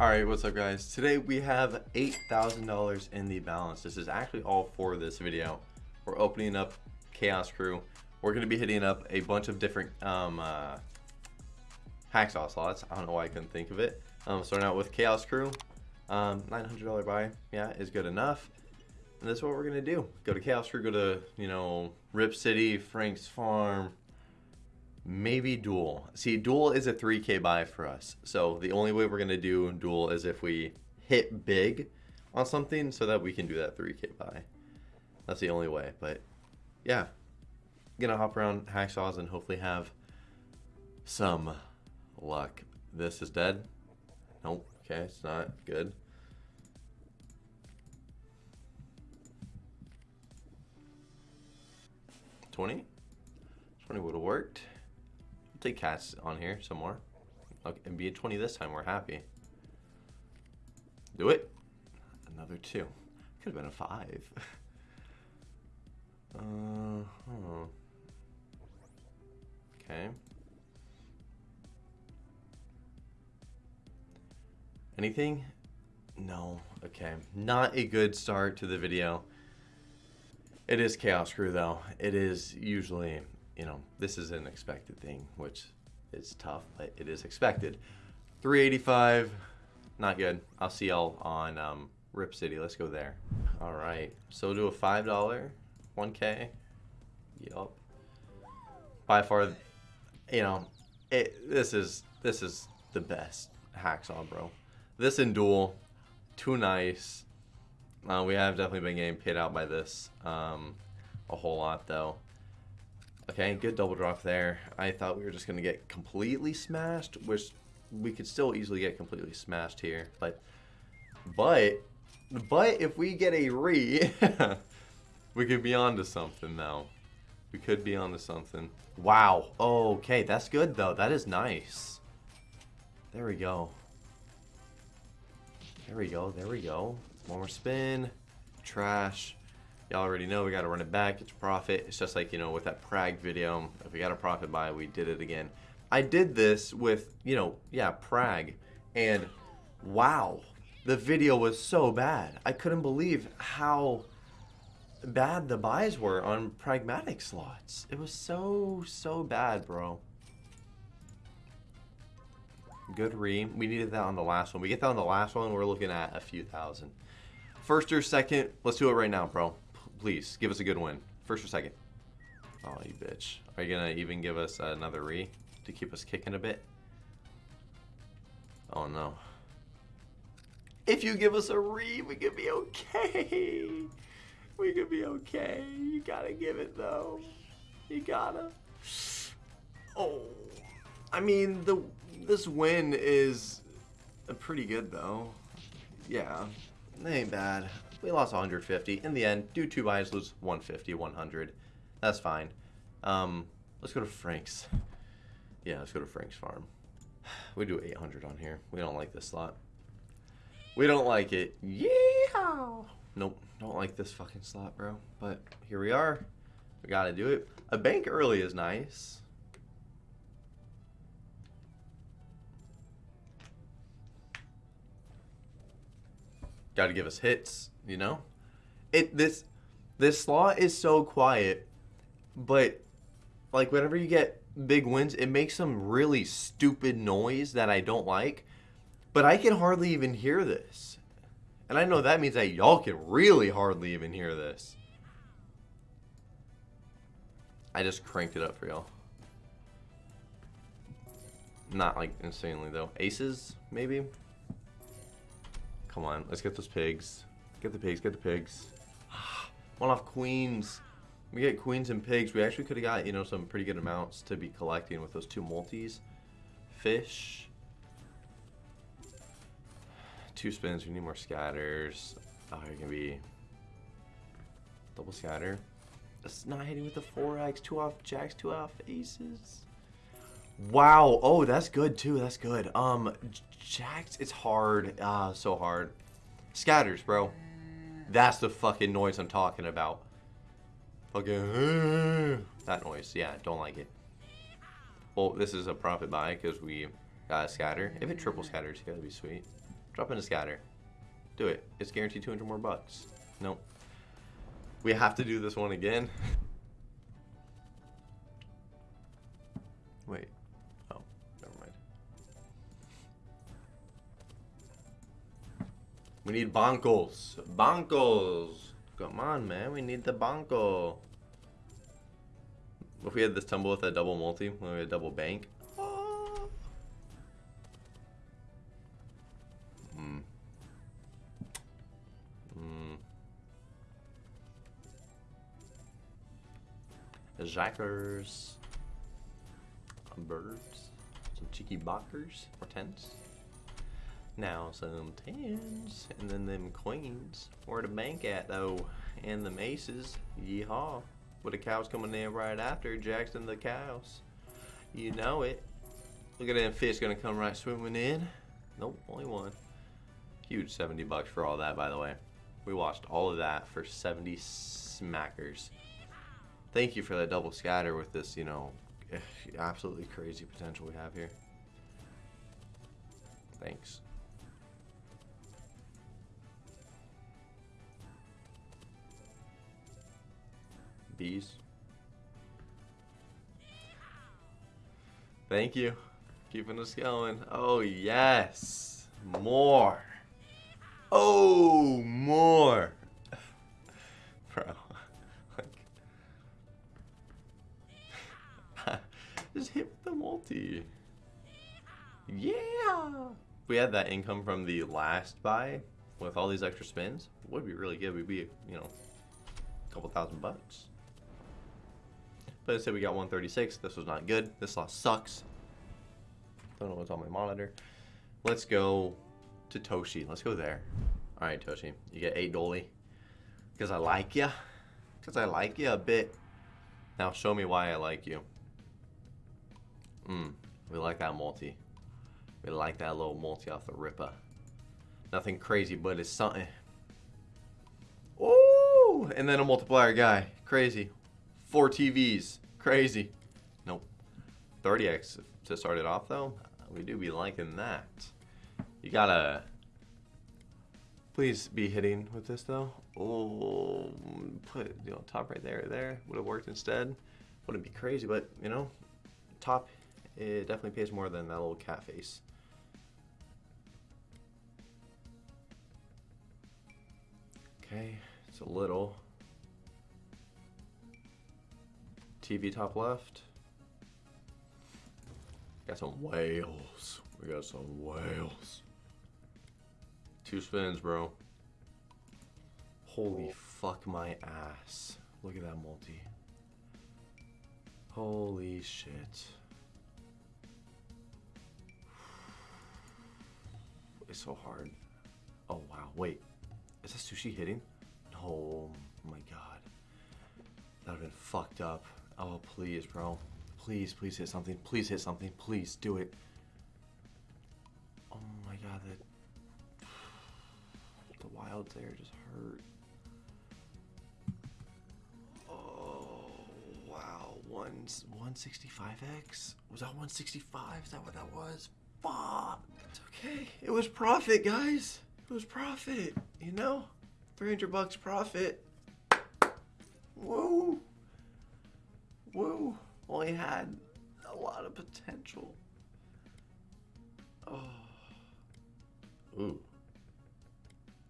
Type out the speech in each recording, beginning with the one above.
Alright, what's up guys? Today we have $8,000 in the balance. This is actually all for this video. We're opening up Chaos Crew. We're going to be hitting up a bunch of different um, uh, Hacksaw slots. I don't know why I couldn't think of it. Um, starting out with Chaos Crew. Um, $900 buy, yeah, is good enough. And that's what we're going to do. Go to Chaos Crew, go to, you know, Rip City, Frank's Farm, maybe duel. See, duel is a 3k buy for us. So the only way we're going to do duel is if we hit big on something so that we can do that 3k buy. That's the only way. But yeah, gonna hop around hacksaws and hopefully have some luck. This is dead. Nope. Okay, it's not good. Twenty. Twenty would have worked take cats on here some more. Okay, and be a 20 this time. We're happy. Do it. Another two. Could have been a five. uh, huh. Okay. Anything? No. Okay. Not a good start to the video. It is Chaos Crew though. It is usually you know, this is an expected thing, which is tough, but it is expected. 385, not good. I'll see y'all on um, Rip City. Let's go there. All right, so do a $5, 1K. Yup. By far, you know, it, this is this is the best hacksaw, bro. This in duel, too nice. Uh, we have definitely been getting paid out by this um, a whole lot, though. Okay, good double drop there. I thought we were just going to get completely smashed, which we could still easily get completely smashed here. But, but, but if we get a re, we could be onto something now. We could be onto something. Wow. Okay, that's good though. That is nice. There we go. There we go. There we go. One more spin. Trash. Y'all already know we got to run it back. It's profit. It's just like, you know, with that Prag video. If we got a profit buy, we did it again. I did this with, you know, yeah, Prag. And wow, the video was so bad. I couldn't believe how bad the buys were on pragmatic slots. It was so, so bad, bro. Good re. We needed that on the last one. We get that on the last one, we're looking at a few thousand. First or second, let's do it right now, bro. Please, give us a good win. First or second. Oh, you bitch. Are you to even give us another re to keep us kicking a bit? Oh, no. If you give us a re, we could be okay. We could be okay. You gotta give it, though. You gotta. Oh. I mean, the this win is pretty good, though. Yeah. It ain't bad. We lost 150. In the end, do two buys, lose 150, 100. That's fine. Um, let's go to Frank's. Yeah, let's go to Frank's farm. We do 800 on here. We don't like this slot. We don't like it. Yeah. Nope, don't like this fucking slot, bro. But here we are. We gotta do it. A bank early is nice. got to give us hits, you know? It this this slot is so quiet, but like whenever you get big wins, it makes some really stupid noise that I don't like. But I can hardly even hear this. And I know that means that y'all can really hardly even hear this. I just cranked it up for y'all. Not like insanely though. Aces, maybe? Come on, let's get those pigs. Get the pigs, get the pigs. One off queens. We get queens and pigs. We actually could have got, you know, some pretty good amounts to be collecting with those two multis. Fish. Two spins. We need more scatters. Oh, it can be double scatter. It's not hitting with the 4x. Two off jacks, two off aces. Wow. Oh, that's good too. That's good. Um, Jacks, it's hard. Ah, so hard. Scatters, bro. That's the fucking noise I'm talking about. Fucking that noise. Yeah, don't like it. Well, this is a profit buy because we got a scatter. If it triple scatters, it's gotta be sweet. Drop in a scatter. Do it. It's guaranteed 200 more bucks. Nope. We have to do this one again. Wait. We need bonkles. Bonkles. Come on, man. We need the bonko. If we had this tumble with a double multi, when we had a double bank. Oh. Hmm. Jackers. Birds. Some cheeky bockers or tens. Now some tens. And then them queens. Where the bank at though? And the aces. Yeehaw. With the cows coming in right after. Jackson the cows. You know it. Look at them fish gonna come right swimming in. Nope, only one. Huge 70 bucks for all that, by the way. We watched all of that for 70 smackers. Thank you for that double scatter with this, you know, absolutely crazy potential we have here. Thanks. Bees. Thank you. Keeping us going. Oh, yes. More. Oh, more. Bro. Just hit with the multi. Yeah. we had that income from the last buy with all these extra spins, would be really good. We'd be, you know, a couple thousand bucks. But instead we got 136. This was not good. This loss sucks. Don't know what's on my monitor. Let's go to Toshi. Let's go there. All right, Toshi. You get 8 Dolly. Because I like you. Because I like you a bit. Now show me why I like you. Mmm. We like that multi. We like that little multi off the ripper. Nothing crazy, but it's something. Ooh! And then a multiplier guy. Crazy. Four TVs. Crazy. Nope. 30x to start it off, though. Uh, we do be liking that. You gotta... Please be hitting with this, though. Oh, put you know top right there, there. Would have worked instead. Wouldn't be crazy, but, you know, top, it definitely pays more than that little cat face. Okay, it's a little. TV top left. Got some whales. We got some whales. Two spins, bro. Holy fuck my ass. Look at that multi. Holy shit. It's so hard. Oh wow, wait. Is that sushi hitting? No, oh my god. That would have been fucked up. Oh, please, bro. Please, please hit something. Please hit something. Please do it. Oh my god, that the wilds there just hurt. Oh wow, one 165x? Was that 165? Is that what that was? Fuck. It's okay. It was profit, guys. It was profit. You know, 300 bucks profit. Whoa. Woo! Only had a lot of potential. Oh. Ooh.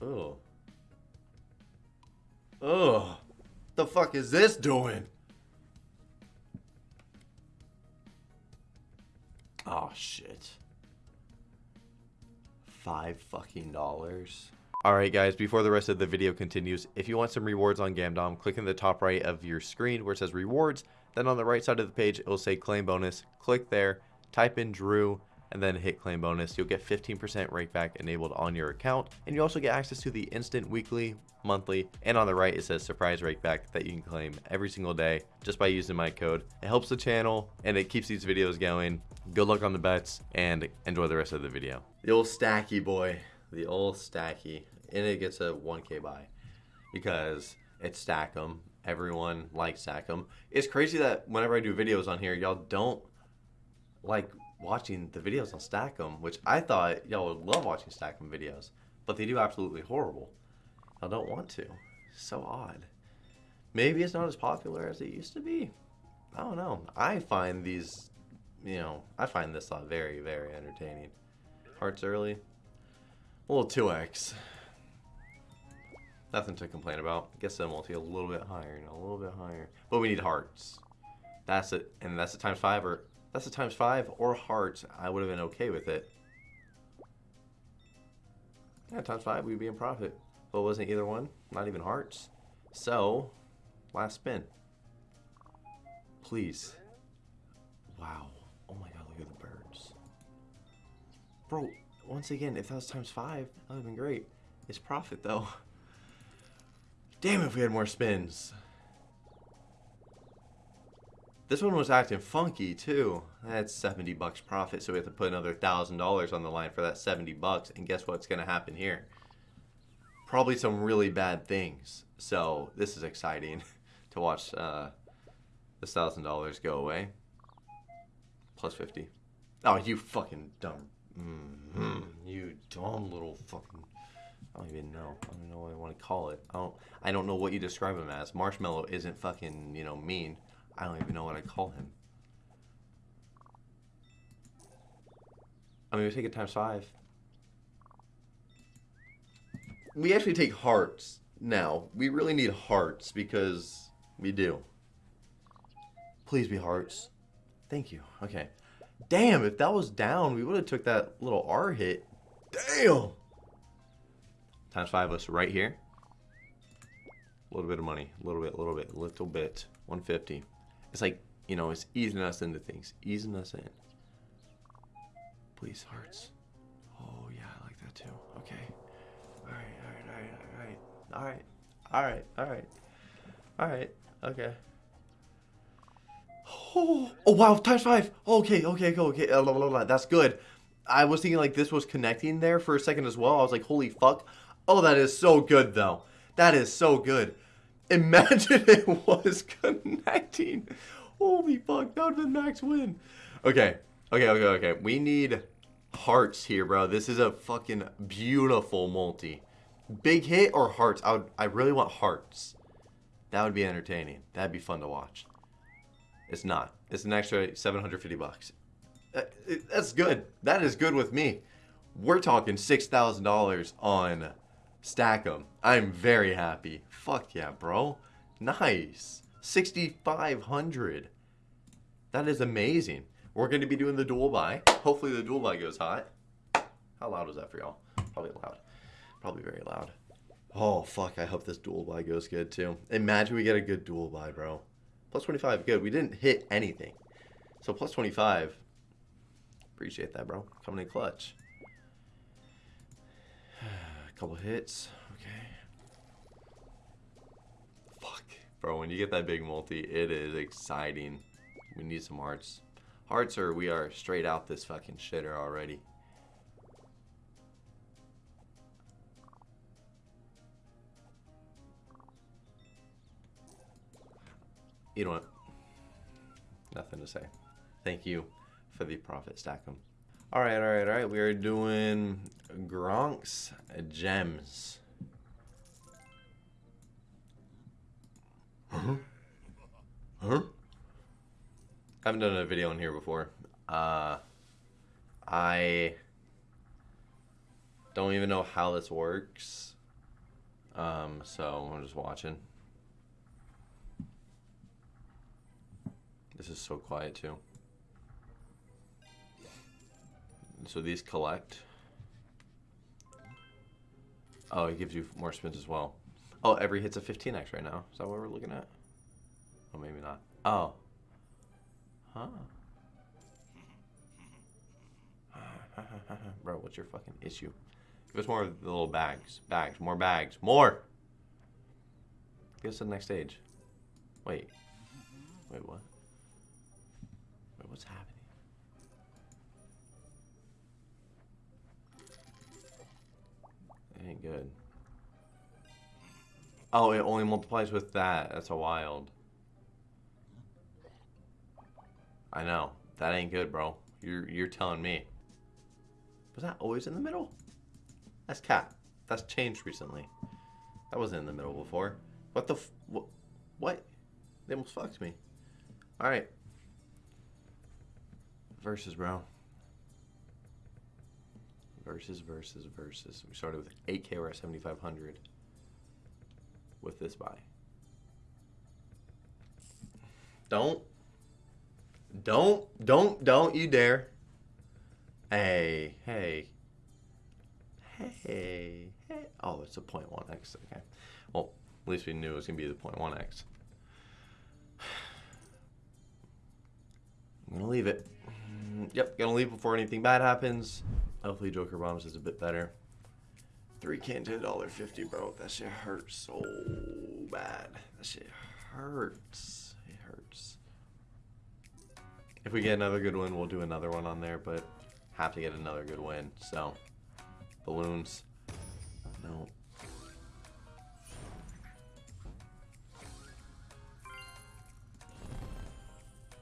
Oh. Oh. The fuck is this doing? Oh shit. Five fucking dollars. Alright guys, before the rest of the video continues, if you want some rewards on Gamdom, click in the top right of your screen where it says rewards, then on the right side of the page, it will say claim bonus. Click there, type in Drew, and then hit claim bonus. You'll get 15% rakeback enabled on your account. And you also get access to the instant weekly, monthly, and on the right it says surprise rakeback that you can claim every single day just by using my code. It helps the channel and it keeps these videos going. Good luck on the bets and enjoy the rest of the video. The old stacky boy, the old stacky. And it gets a 1k buy because it's stack 'em Everyone likes Stack'em. It's crazy that whenever I do videos on here, y'all don't like watching the videos on Stack'em, which I thought y'all would love watching Stack'em videos, but they do absolutely horrible. I don't want to. So odd. Maybe it's not as popular as it used to be. I don't know. I find these, you know, I find this lot very, very entertaining. Hearts early. A little 2x. Nothing to complain about. Guess the multi a little bit higher, know, a little bit higher. But we need hearts. That's it, and that's a times five, or that's a times five or hearts. I would have been okay with it. Yeah, times five, we'd be in profit. But it wasn't either one, not even hearts. So, last spin. Please. Wow. Oh my god, look at the birds. Bro, once again, if that was times five, that would have been great. It's profit though. Damn if we had more spins. This one was acting funky too. That's 70 bucks profit, so we have to put another $1,000 on the line for that 70 bucks. And guess what's going to happen here? Probably some really bad things. So this is exciting to watch uh, this $1,000 go away. Plus 50. Oh, you fucking dumb. Mm -hmm. You dumb little fucking... I don't even know. I don't know what I want to call it. I don't. I don't know what you describe him as. Marshmallow isn't fucking you know mean. I don't even know what I call him. I mean, we take it times five. We actually take hearts now. We really need hearts because we do. Please be hearts. Thank you. Okay. Damn, if that was down, we would have took that little R hit. Damn! Times five us right here. A little bit of money. A little bit, a little bit, a little bit. 150. It's like, you know, it's easing us into things. Easing us in. Please, hearts. Oh, yeah, I like that too. Okay. Alright, alright, alright, alright. Alright. Alright, alright. Alright. Okay. Oh, oh wow, times five. Okay, okay, okay, okay. That's good. I was thinking like this was connecting there for a second as well. I was like, holy fuck. Oh, that is so good though. That is so good. Imagine it was connecting. Holy fuck, that would have been max win. Okay, okay, okay, okay. We need hearts here, bro. This is a fucking beautiful multi. Big hit or hearts? I would, I really want hearts. That would be entertaining. That'd be fun to watch. It's not. It's an extra 750 bucks. Uh, that's good. That is good with me. We're talking $6,000 on Stack'em. I'm very happy. Fuck yeah, bro. Nice. 6,500. That is amazing. We're going to be doing the duel buy. Hopefully the duel buy goes hot. How loud was that for y'all? Probably loud. Probably very loud. Oh, fuck. I hope this duel buy goes good, too. Imagine we get a good duel buy, bro. Plus 25, good. We didn't hit anything. So plus 25. Appreciate that, bro. Coming in clutch. Couple hits. Okay. Fuck. Bro, when you get that big multi, it is exciting. We need some hearts. Hearts or we are straight out this fucking shitter already. You know what? Nothing to say. Thank you for the profit Stack'em. All right, all right, all right. We are doing Gronk's gems. Huh? Huh? I haven't done a video in here before. Uh, I don't even know how this works. Um, so I'm just watching. This is so quiet too. So these collect. Oh, it gives you more spins as well. Oh, every hit's a 15x right now. Is that what we're looking at? Oh, maybe not. Oh. Huh. Bro, what's your fucking issue? Give us more of the little bags. Bags. More bags. More! Get us to the next stage. Wait. Wait, what? Wait, what's happening? Good. Oh, it only multiplies with that. That's a wild. I know. That ain't good, bro. You're you're telling me. Was that always in the middle? That's cat. That's changed recently. That wasn't in the middle before. What the what? What? They almost fucked me. All right. Versus, bro. Versus, versus, versus. We started with 8K. We're at 7,500 with this buy. Don't. Don't, don't, don't you dare. Hey, hey. Hey, hey. Oh, it's a 0.1x. Okay. Well, at least we knew it was to be the 0.1x. I'm to leave it. Yep, to leave before anything bad happens. Hopefully Joker Bombs is a bit better. 3K into $1.50, bro. That shit hurts so bad. That shit hurts. It hurts. If we get another good win, we'll do another one on there, but have to get another good win. So, balloons. No.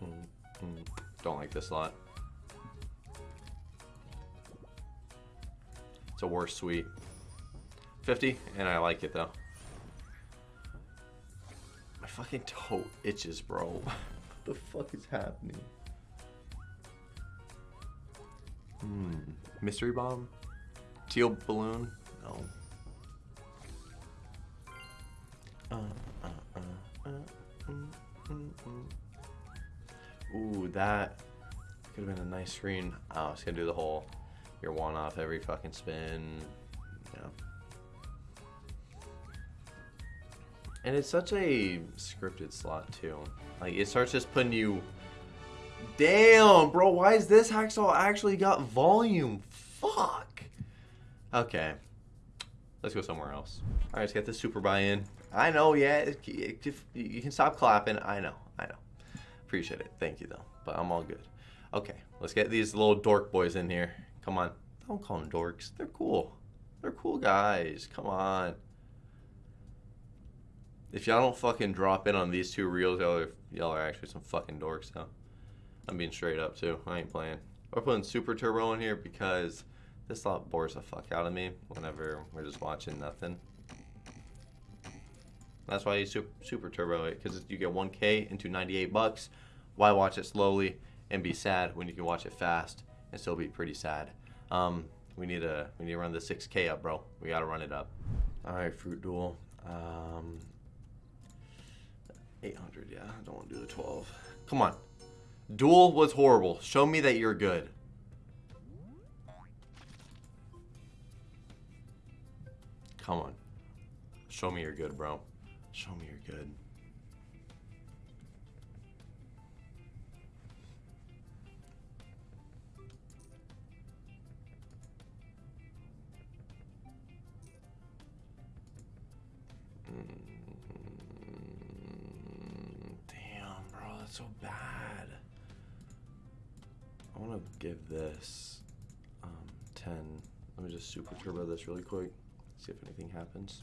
Mm, mm. Don't like this lot. It's a worse suite. 50, and I like it though. My fucking toe itches, bro. what the fuck is happening? Hmm. Mystery bomb? Teal balloon? No. Uh, uh, uh, mm, mm, mm. Ooh, that could have been a nice screen. Oh, it's gonna do the whole your one off every fucking spin. Yeah. And it's such a scripted slot too. Like it starts just putting you Damn, bro, why is this hacksaw actually got volume? Fuck. Okay. Let's go somewhere else. All right, let's get this super buy-in. I know, yeah, it- it- if- you can stop clapping. I know, I know. Appreciate it. Thank you, though. But I'm all good. Okay, let's get these little dork boys in here. Come on. Don't call them dorks. They're cool. They're cool guys. Come on. If y'all don't fucking drop in on these two reels, y'all are, y'all are actually some fucking dorks, though. I'm being straight up, too. I ain't playing. We're putting Super Turbo in here because this lot bores the fuck out of me whenever we're just watching nothing. That's why you super, super turbo eh, it because you get 1K into 98 bucks. Why watch it slowly and be sad when you can watch it fast and still be pretty sad? Um, we need to we need to run the 6K up, bro. We gotta run it up. All right, fruit duel. Um, 800. Yeah, I don't want to do the 12. Come on. Duel was horrible. Show me that you're good. Come on. Show me you're good, bro. Show me you're good. So bad. I want to give this um, 10. Let me just super turbo this really quick. See if anything happens.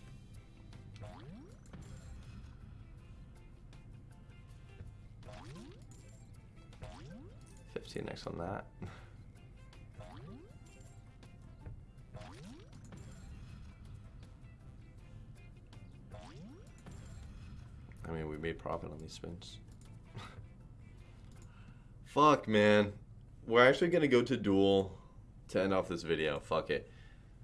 Fifteen X on that. I mean, we made profit on these spins. Fuck, man. We're actually gonna go to duel to end off this video. Fuck it.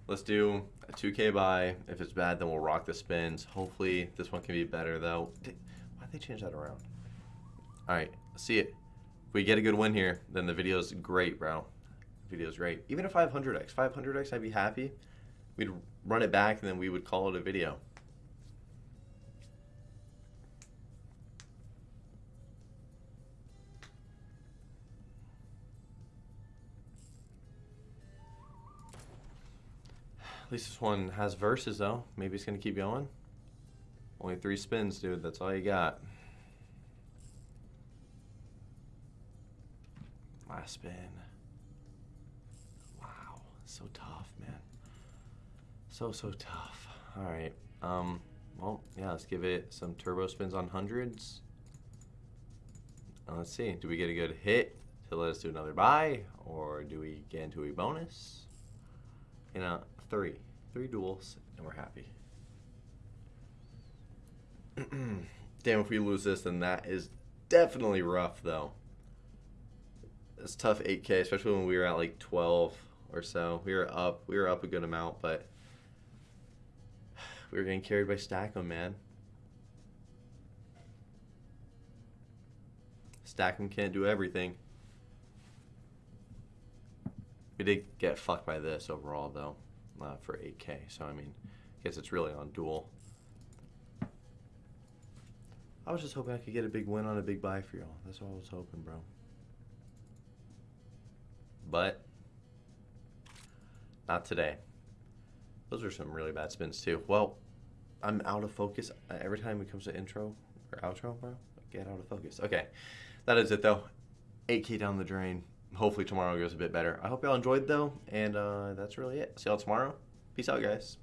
Let's do a 2k buy. If it's bad, then we'll rock the spins. Hopefully, this one can be better, though. Why'd they change that around? All right, see it. If we get a good win here, then the video's great, bro. Video's great. Even a 500x, 500x, I'd be happy. We'd run it back, and then we would call it a video. At least this one has verses, though. Maybe it's going to keep going. Only three spins, dude. That's all you got. Last spin. Wow. So tough, man. So, so tough. All right. Um, well, yeah, let's give it some turbo spins on hundreds. Let's see. Do we get a good hit? to let us do another buy, or do we get into a bonus? You know, three. Three duels, and we're happy. Damn, if we lose this, then that is definitely rough, though. It's tough 8K, especially when we were at like 12 or so. We were up. We were up a good amount, but we were getting carried by Stack'em, man. Stack'em can't do everything. We did get fucked by this overall, though, uh, for 8K. So, I mean, I guess it's really on duel. I was just hoping I could get a big win on a big buy for y'all. That's all I was hoping, bro. But, not today. Those are some really bad spins, too. Well, I'm out of focus uh, every time it comes to intro or outro, bro. Get out of focus. Okay, that is it, though. 8K down the drain hopefully tomorrow goes a bit better. I hope y'all enjoyed though, and uh, that's really it. See y'all tomorrow. Peace out, guys.